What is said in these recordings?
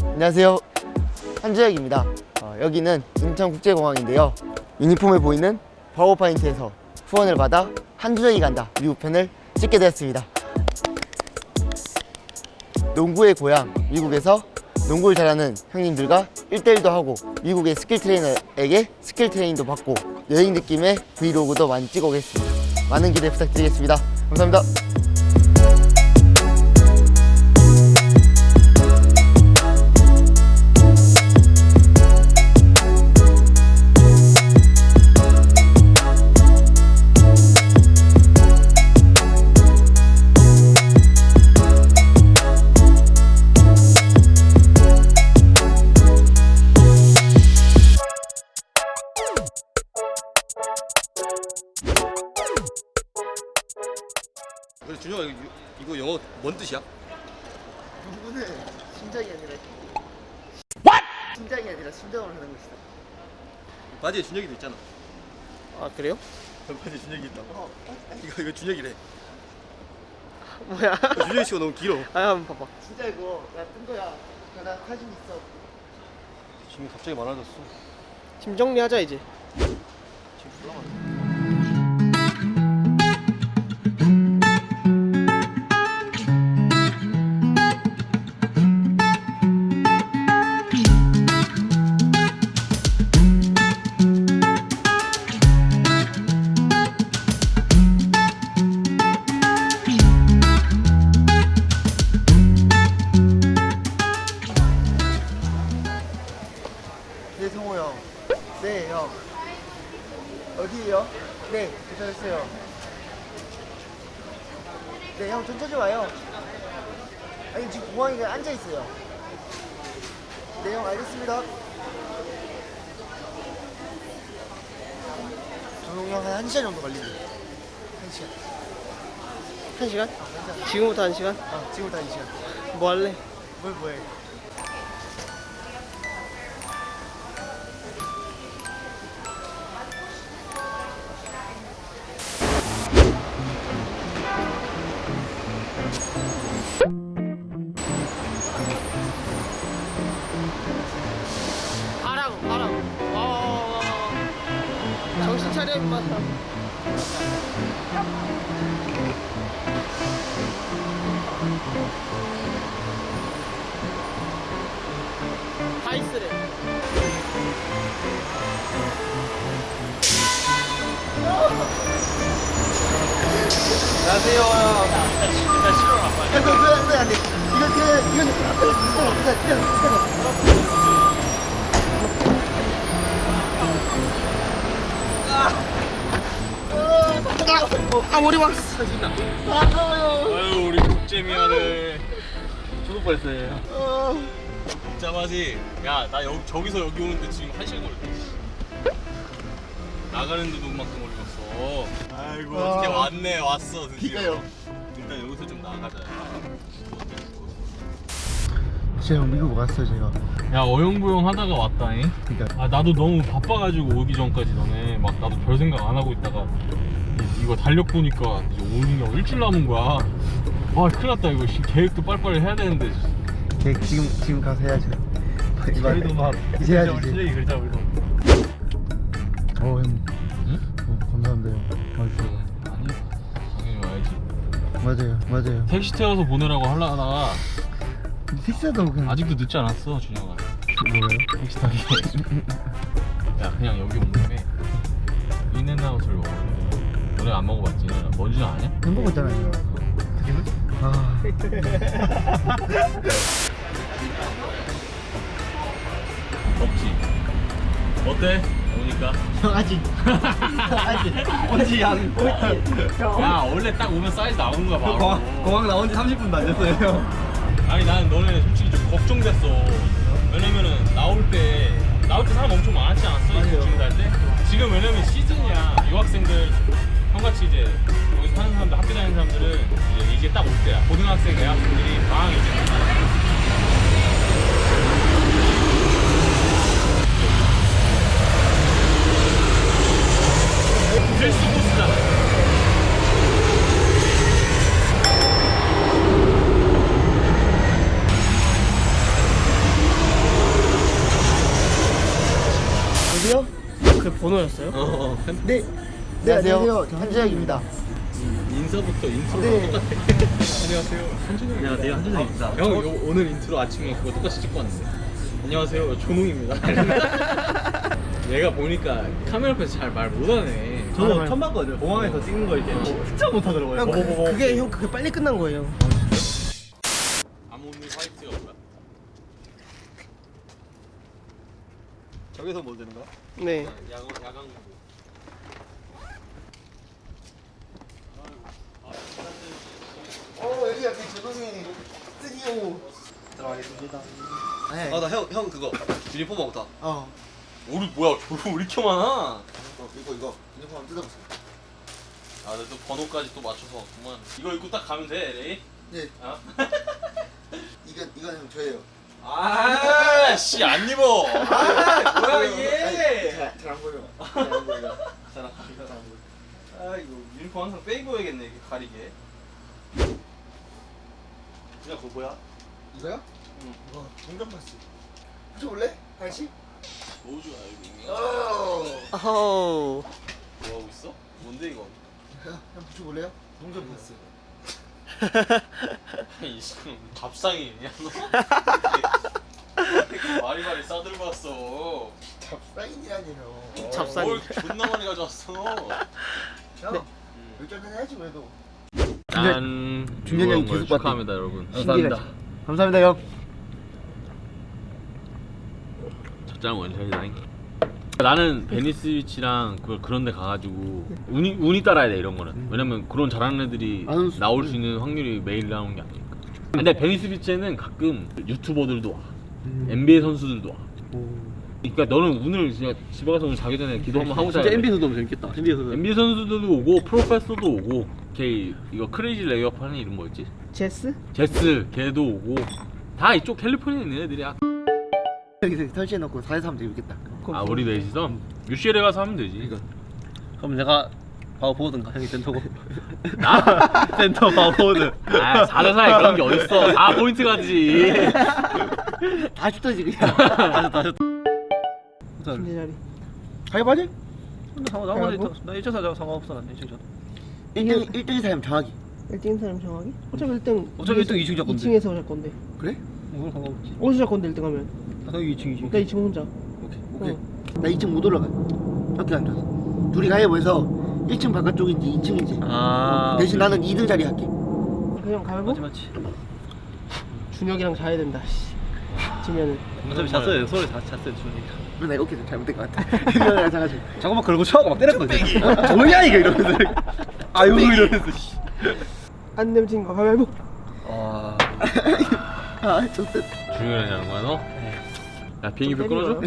안녕하세요. 한준혁입니다. 어, 여기는 인천국제공항인데요. 유니폼에 보이는 버거파인트에서 후원을 받아 한준혁이 간다. 미국 편을 찍게 되었습니다. 농구의 고향 미국에서 농구를 잘하는 형님들과 1대1도 하고 미국의 skill trainer에게 skill training도 받고 여행 느낌의 브이로그도 많이 찍어 오겠습니다. 많은 기대 부탁드리겠습니다. 감사합니다 바지에 준혁이도 있잖아. 아 그래요? 바지에 준혁이 있다고? 이거 이거 준혁이래. 뭐야? 준혁이 씨가 너무 길어. 아 한번 봐봐. 진짜 이거 나뜬 거야. 나 사진 있어. 지금 갑자기 많아졌어. 팀 정리하자 이제. 지금 올라가 아니 지금 공항에 앉아 있어요. 네형 알겠습니다. 조용 형한 1시간 정도 걸리네. 1시간. 한 시간? 아, 한 시간. 지금부터 한 시간? 아, 지금부터 1시간. 뭐 할래? 뭘 뭐해? 안녕하세요. 나 싫어 그거 안 돼, 안 돼. 이거 그 이건 이거 아 머리 막 아유 우리 국제미안해. 죽을 뻔했어요. 짜마지. 야나 여기 저기서 여기 오는데 지금 한 시간 걸렸다 나가는데도 그만 큼 걸렸어 아이고 아. 어떻게 왔네 왔어 드디어. 일단 여기서 좀 나가자 제가 미국 왔어요 제가. 야 어영부영 하다가 왔다잉 그러니까 아 나도 너무 바빠가지고 오기 전까지 너네 막 나도 별 생각 안 하고 있다가 이- 이거 달력 보니까 이제 오는 게 일주일 남은 거야 와 큰일 났다 이거 씨, 계획도 빨리빨리 해야 되는데 걔 지금 지금 가서 해야죠. 저희도 막 이제 해야지 이제. 실력이 그러자 우리도 어 형. 맞아요 맞아요. 택시 태워서 보내라고 하려다가 식사도 그냥 아직도 늦지 않았어 준영아 뭐예요? 택시 타기 야 그냥 여기 온 김에 인앤아웃을 먹을래 너네 안 먹어봤지? 뭔지 아냐? 햄버거 있잖아요. 아 없지 어때? 오니까? 형 아직. 아직. 언제 양야 원래 딱 오면 사이즈 나오는 거야 바로 공항 나온 지 30분도 안 됐어요 형. 아니 나는 너네 솔직히 좀 걱정됐어. 왜냐면은 나올 때 나올 때 사람 엄청 많았지 않았어? 지금 갈때? 지금 왜냐면 시즌이야. 유학생들 형같이 이제 여기서 사는 사람들 학교 다니는 사람들은 이제 이게 딱올 때야. 고등학생 대학생들이 방학이지 드디어 그 번호였어요? 어, 어 네. 네, 안녕하세요. 안녕하세요. 한준혁입니다. 음, 인사부터 인트로 네. 똑같아. 안녕하세요. 한준혁. 안녕하세요. 한준혁입니다. 형, 저... 요, 오늘 인트로 아침에 그거 똑같이 찍고 왔는데. 안녕하세요. 조농입니다. 얘가 보니까 카메라 앞에서 잘 말 못하네. 저도 처음 봤거든요. 공항에서 찍는 거 이렇게 진짜 못하더라고요. 형, 그, 그게 형 그게 빨리 끝난 거예요. 아모니 화이트가 뭐야? 저기서 뭐 되는 거야? 네. 야광 야광. 어, 여기가 그 조동이 스튜디오. 들어가겠습니다. 네. 아나 형 형 그거 유니폼 먹다. 어. 우리 뭐야? 저왜 이렇 어, 이거 이거 유니폼 한번 뜯어보세요. 아, 근데 또 번호까지 또 맞춰서 왔구만. 이거 입고 딱 가면 돼, 레이? 네. 어? 이건 이건 저예요. 아, 씨, 안 입어. 아, 뭐야, 이게. 잘- 잘안 보여. 잘안 보여. 잘안 보여. 아, 이거 유니폼 항상 빼고 해야겠네, 이렇게 가리게. 그냥 그거 뭐야? 이거요? 응. 이거 동전 파스. 붙여볼래? 다시? 뭐 좋아, 이거. 어. 어허. 뭐 하고 있어? 뭔데, 이거? 형 붙여볼래요? 동전 파스. 이 지금 잡상인이냐, 너? 말이 말이 싸들고 왔어. 잡상인이라니요. 잡상인. 뭘 존나 많이 가져왔어. 형, 네. 열정은 해야지 그래도. 짠. 중년이 형이 계속 봤대. 축하합니다, 여러분. 감사합니다. 감사합니다 형. 첫잔 원샷이다잉 나는 베니스 비치랑 그걸 그런 데 가가지고 운이, 운이 따라야 돼 이런 거는. 왜냐면 그런 잘하는 애들이 안 수- 나올 수 있는 확률이 매일 나오는 게 아니니까. 근데 베니스 비치에는 가끔 유튜버들도 와. NBA 선수들도 와. 그러니까 너는 오늘 진짜 집에 가서 오늘 자기 전에 기도 한번 하고 자야 진짜 돼 NBA에서 너무 재밌겠다. NBA에서 NBA 선수들도 오고 Professor도 오고 걔 이거 crazy 레이업 하는 이름 뭐였지? 제스? 제스 걔도 오고. 다 이쪽 캘리포니아에 있는 애들이야 여기서 설치해놓고 넷이서 하면 되겠다. 아 우리 넷이서 UCLA 가서 하면 되지 그럼 내가 바로 보든가 형이 센터고. 나? 센터 바로 보든. 아, 4대4에 그런 게 어딨어. 4포인트 가지. 다 슈터지 그냥. 다시. 침대 자리. 가위바지? 근데 상관 상관 나 1차 사자 상관없어 난 1차 사. 1등 1등이 사람 정하기. 1등인 사람 정하기? 어차피 1등. 어차피 1등 2층 잡건데. 2층에서 살 건데. 그래? 뭐 상관없지. 어디서 살 건데 1등 하면? 나 2층 2층. 나 2층 혼자. 오케이. 오케이. 어. 나 2층 못 올라가. 이렇게 앉아서. 둘이 가위바위보해서 1층 바깥쪽인지 2층인지. 아. 대신 나는 2등 자리 할게. 그냥 가위바위보? 맞지 맞지. 준혁이랑 자야 된다. 씨. 지면은. 어차피 잤어요. 서울에 다 잤어요. 그래 나 이렇게 좀 잘못된 것 같아. 이거랑 자가지고. 잠깐만 걸고 쳐하고 막 때렸거든. 조용히 하니까 이러면서. 아유 이러면서. 씨. 안 내면 진거 가위바위보. 와. 아 좋다. 중요한 하는 거야, 너? 야, 비행기표 끊어줘?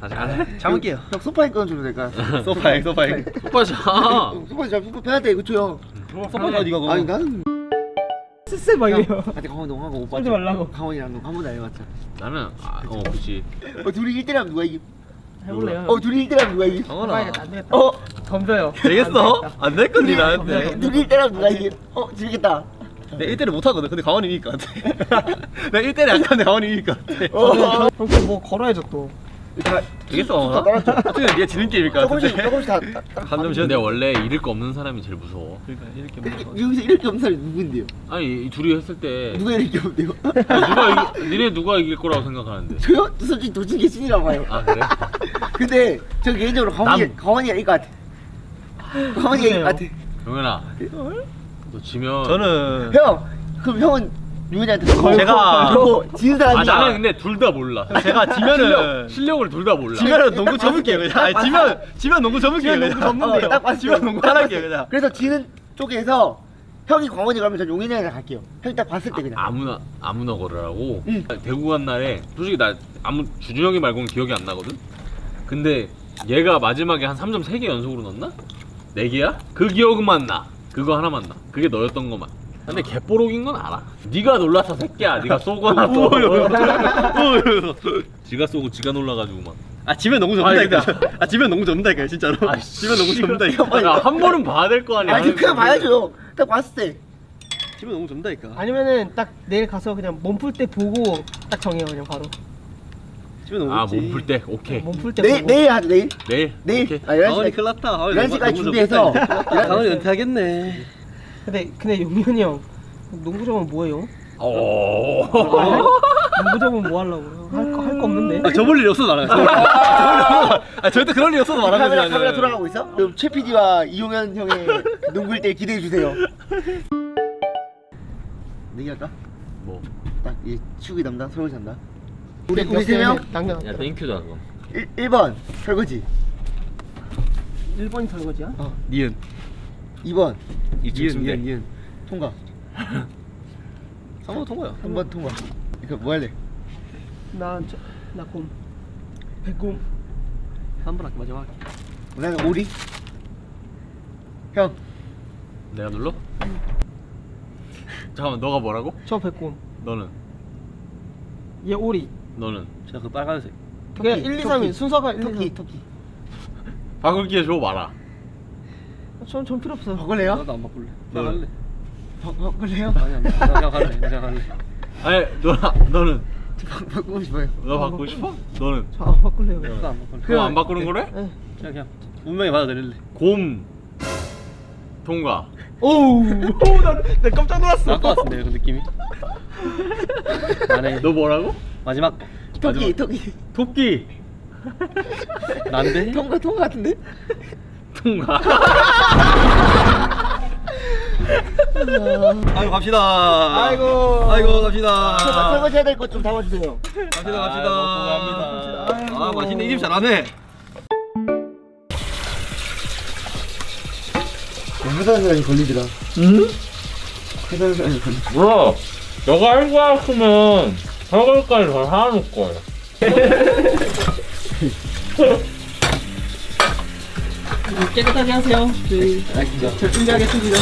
다시 가자. 잠을게요. 형 소파에 끊어주면 될까? 소파에 소파에. 오빠 자. 소파 잡 소파 빼야 돼 그쵸 형. 소파가 어디가 거? 아니 나는 쓰세 막 이래요. 아직 강원 농하고 오빠 쏘지 말라고. 강원이랑 농한 번도 안 해봤자. 나는, 아, 어, 그치. 어 둘이 1대1 하면 누가 이기? 해볼래요? 어 둘이 1대1 하면 누가 이기? 안 되겠다. 어 덤벼요. 되겠어? 안될 건데 나한테. 둘이 1대1 하면 누가 이기? 어 재밌겠다. 내가 1대를 못 하거든. 근데 강원이 이길 것 같아. 내가 1대를 안 하는데 강원이 이길 것 같아. 어. 그럼 뭐 걸어야죠 또. 다 되겠어. 다 따랐죠. 어떻게 네가 지는 게임일 것 조금씩 같은데. 조금씩 다. 다- 다- 한점 쉬어. 근데 원래 잃을 거 없는 사람이 제일 무서워. 그러니까 이렇게 이렇게 뭐. 여기서 이렇게 없는 사람이 누군데요? 아니, 이 둘이 했을 때. 누가 이렇게 없대요? 아, 누가 이기, 니네 누가 이길 거라고 생각하는데? 저요? 솔직히 도진 게 신이라고 봐요. 아, 그래? 근데 저 개인적으로 강원이 남- 강원이가 이길 것 같아. 강원이가 이길 것 같아. 영현아. 너 지면. 저는 형 그럼 형은 유현이한테 걸고 제가- 지는 사람이 아, 나는 근데 둘 다 몰라. 제가 지면은 실력, 실력 을 둘 다 몰라. 지면은 농구 접을게요 그냥. 아니, 지면 지면 농구 접을게요 지면. 농구 접는데요. 딱 봤을 지면 때. 농구 하나게요 그냥. 그래서 지는 쪽에서 형이 광원이 가면 전 용인이 형이랑 갈게요. 형이 딱 봤을 때 그냥. 아 무나 아무나 걸으라고. 응. 대구 간 날에 솔직히 나 아무 주준 형이 말고는 기억이 안 나거든. 근데 얘가 마지막에 한 3점 3개 연속으로 넣었나? 4개야? 그 기억만 나. 그거 하나만 나. 그게 너였던 것만. 근데 개뽀록인 건 알아. 네가 놀라서 새끼야. 네가 쏘거나 또. 지가 쏘고 지가 놀라가지고 막. 아 지면 아니, 접는다니까. 아 지면 농구 접는다니까 진짜로. 아, 지면 농구 접는다니까. 야, 한 번은 봐야 될 거 아니야. 아니 그냥 봐야죠. 딱 봤을 때. 지면 농구 접는다니까. 아니면은 딱 내일 가서 그냥 몸풀 때 보고 딱 정해요 그냥 바로. 집에 너무 아 없지. 몸풀 때 오케이 몸 풀 때 내일. 내일 하자 내일. 내일 내일. 오케이. 아 11시까지 강원이 큰일 났다. 강원이 11시까지 너무 준비해서 야, 강원이 은퇴하겠네. 근데 근데 용민이 형 농구 잡으면 뭐해요? 오. 농구 잡으면 뭐 하려고요? 할거 할 거 없는데. 아, 접을 일이 없어도 말하는 거야. 아, 절대 그럴 일이 없어도 말하는 카메라 거지. 카메라 돌아가고 있어? 그럼 최 PD와 이용현 형의 농구일 때 기대해 주세요. 내기할까? 뭐? 딱이 축이 담당 설거지 담당. 우리 우리 세 명. 당연. 야 땡큐다 그럼. 1, 1번 설거지. 1번이 설거지야? 니은. 2번 이쯤 침대. 니은. 통과. 상호 통과야. 3번 통과. 이거 뭐 할래? 나나 곰. 백곰. 3번 할게 마지막 할게. 나는 오리. 형. 내가 눌러? 잠깐만 너가 뭐라고? 저 백곰. 너는 얘 오리. 너는 제가 그 빨간색. 그냥 토끼, 1, 2, 토끼. 3이 순서가 1, 2, 3. 토끼 토끼. 바꿀 기회 줘 봐라. 전, 전 필요 없어요. 바꿀래요? 나도 안 바꿀래. 너- 나 갈래. 바, 바꿀래요? 아니 안 바- 나 그냥 갈래. 나 그냥 갈래. 아니 너나 너는 바, 바꾸고 싶어요. 너 바꾸고 싶어? 너는 저 안 바꿀래요. 나도 안 바꿀래. 그럼 안 바꾸는 거래? 네. 그냥 그냥 운명에 받아들일래. 곰 통과. 오우. 오, 나, 나 깜짝 놀랐어. 것 같은데 그 느낌이. 나네. 너 뭐라고? 마지막 토끼 마지막. 토끼. 토끼 난데. 통과 통과 같은데? 통과. 아이고 갑시다. 아이고. 아이고 갑시다. 설거- 설거지 해야 될 것 좀 담아주세요. 갑시다 아, 갑시다. 아 맛있네 이집 잘하네. 회사 시간이 걸리더라. 응? 회사 시간이 걸리. 뭐야? 너가 할 거야 했으면 설거지까지 더 사놓을 걸. 깨끗하게 하세요. 네. 저 준비하겠습니다.